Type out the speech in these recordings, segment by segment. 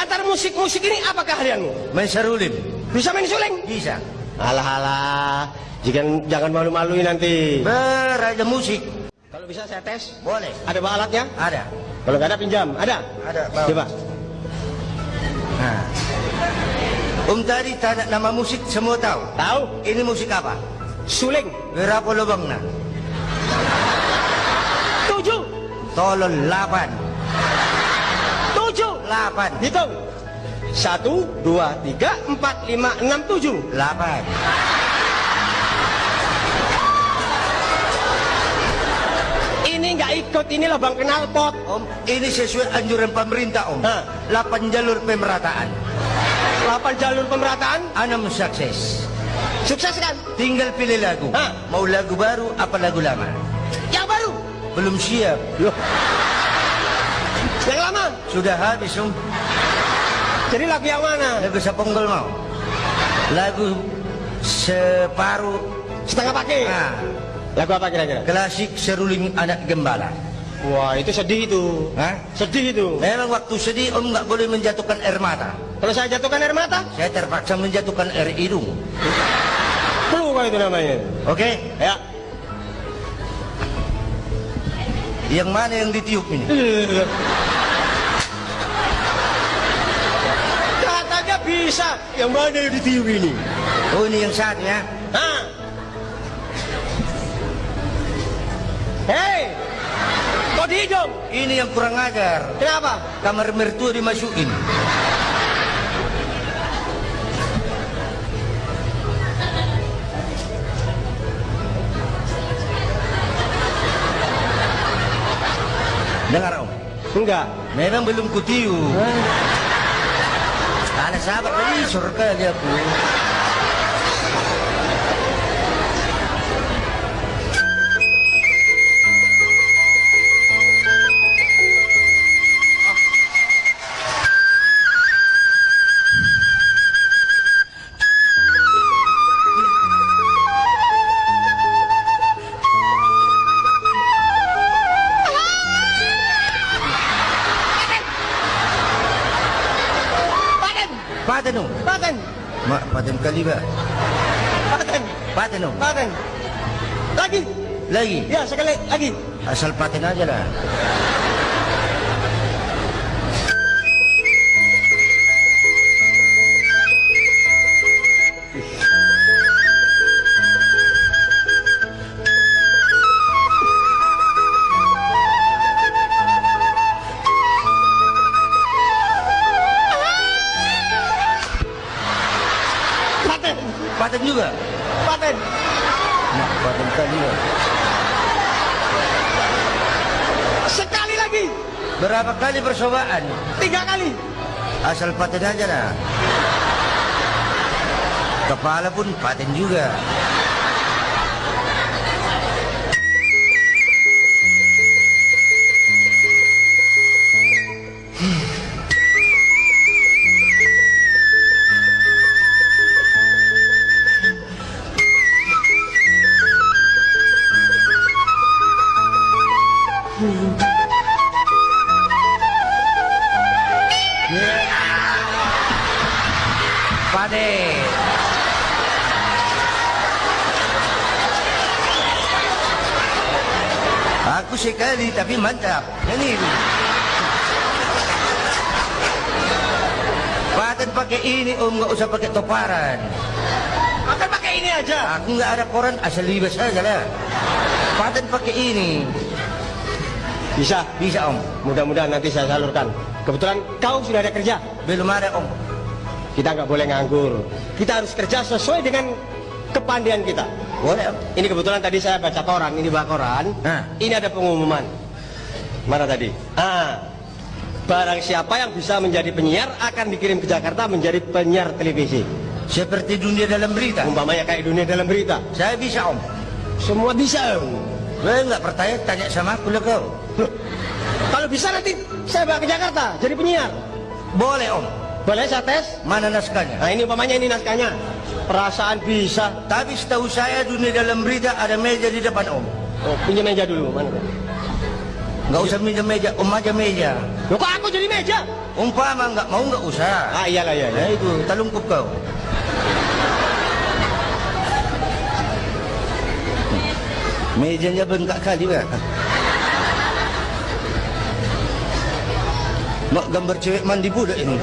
antara musik-musik ini apa keahlianmu? Main sarulin. Bisa main suling? Bisa. Alah alah, jangan jangan malu-maluin nanti. Beraja musik. Kalau bisa saya tes. Boleh. Ada bawa alatnya? Ada. Kalau nggak ada pinjam, ada? Ada, bawa. Coba. Nah. Om tadi tanya nama musik semua tahu. Tahu? Ini musik apa? Suling. Berapa lubangnya? Tujuh. Tolol 8. 8. Hitung. Satu, dua, tiga, empat, lima, enam, tujuh. 8. Ini nggak ikut, ini lubang knalpot. Om, ini sesuai anjuran pemerintah, Om. Hah. 8 jalur pemerataan. Delapan jalur pemerataan. Anam sukses. Sukses kan? Tinggal pilih lagu. Hah. Mau lagu baru apa lagu lama? Yang baru. Belum siap. Loh. Sudah habis, Om. Jadi lagu yang mana? Lagu seponggol mau. Lagu separuh Setengah pakai. ah, Lagu apa kira-kira? klasik seruling anak gembala. Wah, itu sedih itu. Hah? Sedih itu. Memang waktu sedih Om nggak boleh menjatuhkan air mata. Kalau saya jatuhkan air mata, Saya terpaksa menjatuhkan air hidung. flu kalau itu namanya. Oke? Ya. Yang mana yang ditiup ini? Bisa. Yang mana yang ditiup ini? Oh ini yang saatnya. Hah? Hei! Kok di hidung? Ini yang kurang ajar. Kenapa? Kamar mertua dimasukin. Dengar Om, Enggak. memang belum kutiup. Ada sahabat tadi surga dia aku. Mak, paten? Paten! Om. Paten! Lagi! Lagi. Ya, sekali lagi. Asal paten aja lah. Paten! Juga. Paten! Mak, paten kali ba? Sekali lagi! Berapa kali percobaan? Tiga kali! Asal paten aja lah. Kepala pun paten juga. Aku sekali tapi mantap. Ini. Paten pakai ini om nggak usah pakai toparan. Akan pakai ini aja. Aku nggak ada koran asal libas aja lah. Paten pakai ini. Bisa. Bisa om. Mudah-mudahan nanti saya salurkan. Kebetulan kau sudah ada kerja. Belum ada om. Kita nggak boleh nganggur. Kita harus kerja sesuai dengan kepandaian kita. Boleh. Ini kebetulan tadi saya baca koran, ini baca koran. Hah. Ini ada pengumuman. Mana tadi? Ah, barang siapa yang bisa menjadi penyiar akan dikirim ke Jakarta menjadi penyiar televisi. Seperti dunia dalam berita. Umpamanya kayak dunia dalam berita. Saya bisa om. Semua bisa. Om. Saya nggak percaya tanya sama aku lah kau. Loh, Kalau bisa nanti saya bawa ke Jakarta jadi penyiar. Boleh om. Boleh saya tes? Mana naskahnya? Nah ini umpamanya ini naskahnya. Perasaan bisa. Tapi setahu saya dunia dalam berita ada meja di depan om. Oh, pinjam meja dulu. Mana? Nggak usah meja-meja, om aja meja. Loh kok aku jadi meja? Umpama nggak mau nggak usah. Ah iyalah iya. Ya itu, talungkup kau. Mejanya bengkak kali ya. Mak gambar cewek mandi budak ini.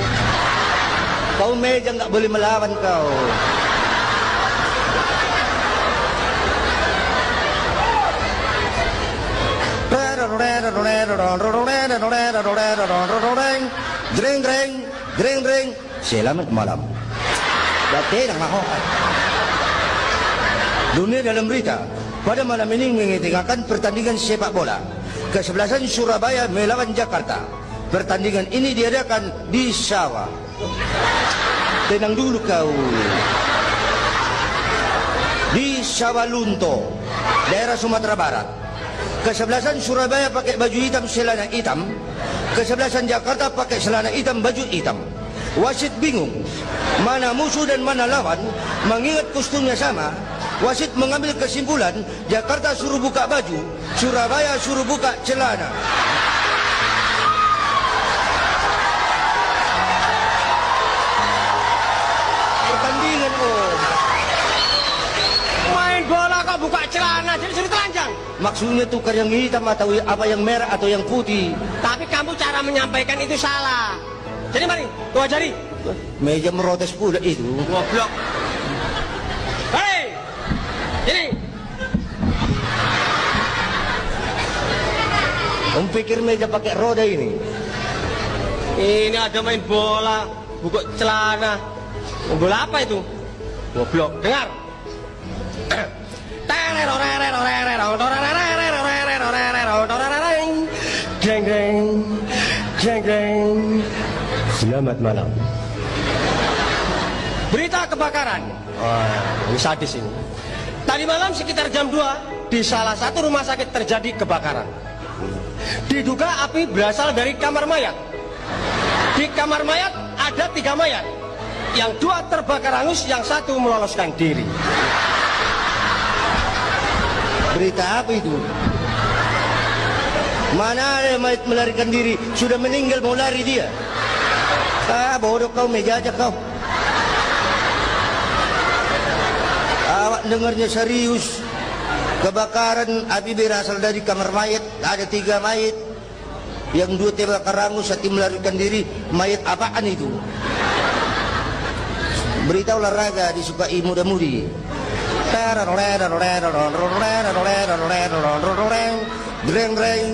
Kau meja nggak boleh melawan kau. Dreng dreng dreng dreng Selamat malam Dati nang maho Dunia dalam berita Pada malam ini mengetengahkan pertandingan sepak bola Kesebelasan Surabaya melawan Jakarta Pertandingan ini diadakan di Sawah Tenang dulu kau Di Sawalunto Daerah Sumatera Barat Kesebelasan Surabaya pakai baju hitam celana hitam. Kesebelasan Jakarta pakai celana hitam baju hitam. Wasit bingung Mana musuh dan mana lawan. Mengingat kostumnya sama Wasit mengambil kesimpulan Jakarta suruh buka baju Surabaya suruh buka celana. Pertandingan om Main bola kok buka celana jadi telanjang. Maksudnya tukar yang hitam atau apa yang merah atau yang putih Tapi kamu cara menyampaikan itu salah. Jadi mari, tuh ajari. Meja merotes pula itu Goblok. Hei! Ini. Om pikir meja pakai roda ini Ini ada main bola, buka celana. Bola apa itu? Goblok. Dengar. Selamat malam. Berita kebakaran. Wah, ini sadis ini. Tadi malam sekitar jam 2 di salah satu rumah sakit terjadi kebakaran. Diduga api berasal dari kamar mayat. Di kamar mayat ada tiga mayat. Yang dua terbakar hangus, yang satu meloloskan diri. Berita apa itu? Mana ada mayat melarikan diri Sudah meninggal mau lari dia Ah bodoh kau meja aja kau Awak dengarnya serius Kebakaran api berasal dari kamar mayat Ada tiga mayat Yang dua terbakar hangus Satu melarikan diri Mayat apaan itu? Berita olahraga disukai muda-mudi Dreng dreng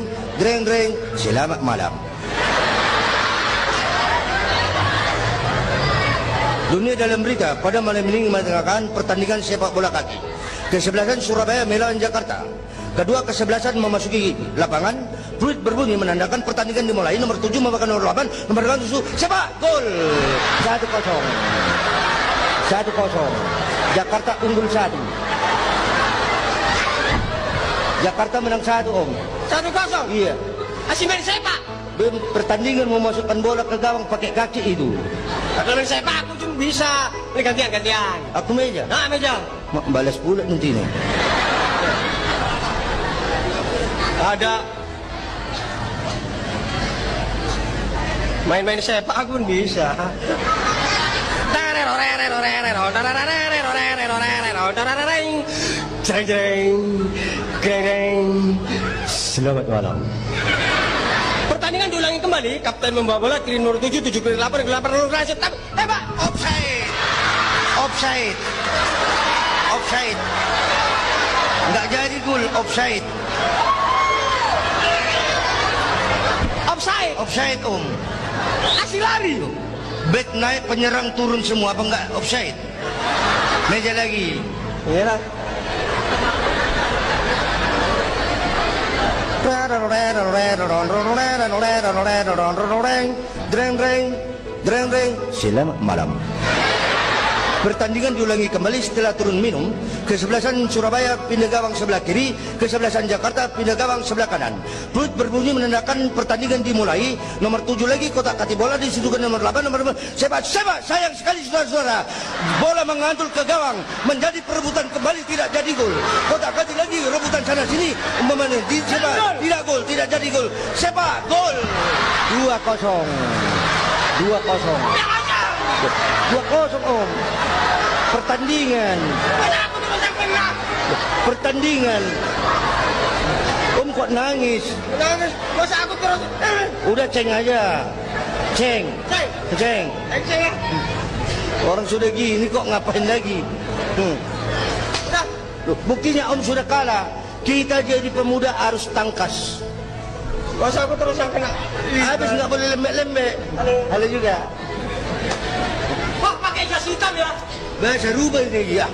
dreng dreng Selamat malam Dunia dalam berita pada malam ini mengatakan pertandingan sepak bola kaki. Kesebelasan Surabaya melawan Jakarta. Kedua kesebelasan memasuki lapangan. Fluid berbunyi menandakan pertandingan dimulai. Nomor 7 memakan nomor 8 Nomor 8 susu Sepak gol. 1-0 1-0 Jakarta unggul 1 Jakarta menang 1 om. Satu kosong. Iya. Asih main sepak. Pertandingan memasukkan bola ke gawang pakai kaki itu Kalau main sepak aku cuma bisa. Ini gantian gantian. Aku meja Nah meja. Ma- Balas pula nanti nih Ada main-main sepak aku pun bisa. Selamat malam. Pertandingan diulangi kembali. Kapten membawa bola kiri nomor 7, 7 kiri 8, kiri 8 nomor Rasid. Tapi, eh pak, Offside. Offside. Offside. Nggak jadi gol offside. Offside. Offside om. Asli lari. Back naik penyerang turun semua apa enggak offside. Meja lagi. Iya lah. Dreng dreng Dreng dreng Selamat malam Pertandingan diulangi kembali setelah turun minum. Kesebelasan Surabaya pindah gawang sebelah kiri, kesebelasan Jakarta pindah gawang sebelah kanan. Perut berbunyi menandakan pertandingan dimulai. Nomor tujuh lagi kotak kati bola disitukan nomor 8 nomor 8. Sepak sepak sayang sekali saudara-saudara. Bola mengantul ke gawang menjadi perebutan kembali tidak jadi gol. Kotak kati lagi rebutan sana sini umpamanya di sepak tidak gol tidak jadi gol. Sepak gol. 2-0. 2-0. 2-0 Om. Pertandingan. Pertandingan. Om kok nangis? Nangis, masa aku terus... Udah ceng aja. Ceng. Ceng, Ceng. ceng, ceng. Orang sudah gini kok ngapain lagi? Hmm. Loh, buktinya Om sudah kalah. Kita jadi pemuda harus tangkas. masa aku terus yang kena? Habis nggak boleh lembek-lembek. Halo juga. Jas hitam ya? Bahasa rubah ini ya.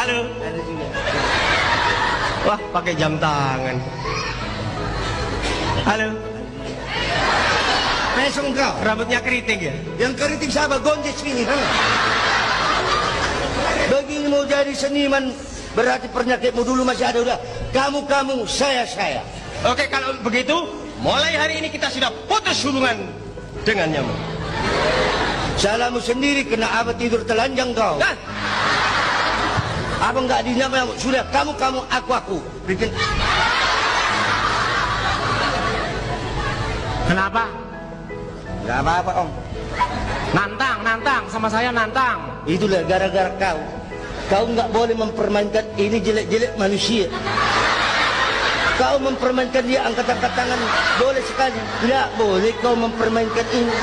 Halo. Wah, pakai jam tangan. Halo. Pesong kau. Rambutnya keriting ya? Yang keriting sahabat gonjes ini. Ha? Begini mau jadi seniman berarti penyakitmu dulu masih ada udah. Kamu kamu saya saya. Oke, kalau begitu, mulai hari ini kita sudah putus hubungan dengan nyamuk. Salahmu sendiri kena apa tidur telanjang kau. Dah, Abang nggak dinyama sudah kamu kamu aku aku. Bikin Kenapa? nggak apa apa om. Nantang, nantang, sama saya nantang. Itulah gara-gara kau. Kau nggak boleh mempermainkan ini jelek-jelek manusia. Kau mempermainkan dia angkat-angkat tangan boleh sekali. Tidak boleh kau mempermainkan ini.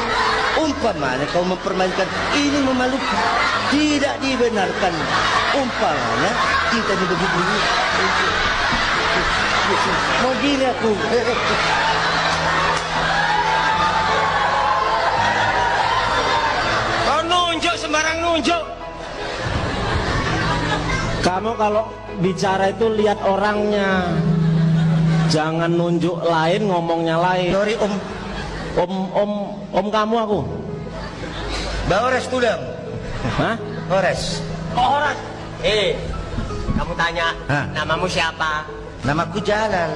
Umpamanya kau mempermainkan ini memalukan. Tidak dibenarkan. Umpamanya kita ini begitu. Mau gini aku. kau nunjuk sembarang nunjuk. Kamu kalau bicara itu lihat orangnya. Jangan nunjuk lain, ngomongnya lain. Sorry om. Om, om, om kamu aku. Baores tulang. Hah? Baores. Orang. Eh, kamu tanya, Hah? namamu siapa? Namaku Jalal.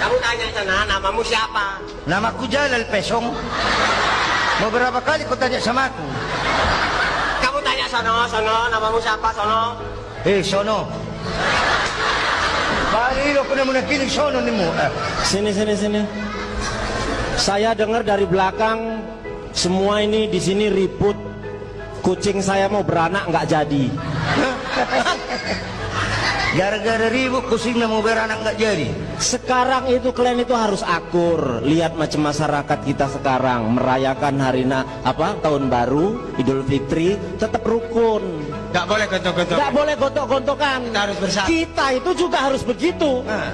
Kamu tanya sana, namamu siapa? Namaku Jalal Pesong. Beberapa kali kau tanya sama aku. Kamu tanya sono, sono, namamu siapa, sono? Eh, sono. Kali lo kena menakiling sono ni mo. Eh, Sini, sini, sini. Saya dengar dari belakang semua ini di sini ribut. Kucing saya mau beranak nggak jadi. Gara-gara ribut kucingnya mau beranak nggak jadi. Sekarang itu kalian itu harus akur. Lihat macam masyarakat kita sekarang merayakan hari na apa tahun baru, Idul Fitri, tetap rukun. Gak boleh gontok-gontok. Nggak boleh gontok-gontokan. Kita harus bersatu. Kita itu juga harus begitu. Nah,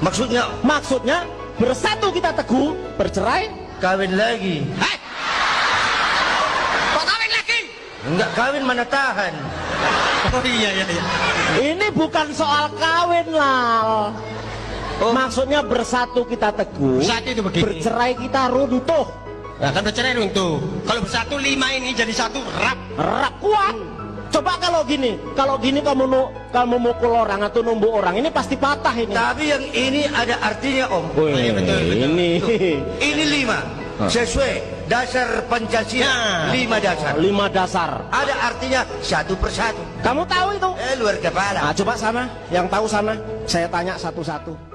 maksudnya Maksudnya bersatu kita teguh, bercerai kawin lagi. Hei! Kok kawin lagi? Enggak kawin mana tahan. Oh iya, iya, iya. Ini bukan soal kawin lah. Oh. Maksudnya bersatu kita teguh, Bersatu itu begini. bercerai kita runtuh, Nah, kan bercerai runtuh. Kalau bersatu lima ini jadi satu rap. rak kuat. Coba kalau gini, kalau gini kamu nu, kamu mukul orang atau numbuk orang, ini pasti patah ini. Tapi yang ini ada artinya om. Wih, iya, betul, betul. ini Ini lima. Sesuai dasar Pancasila. Nah. Lima dasar. lima dasar. Ada artinya satu persatu. Kamu tahu itu? Eh luar kepala. Nah, coba sana, yang tahu sana, saya tanya satu-satu.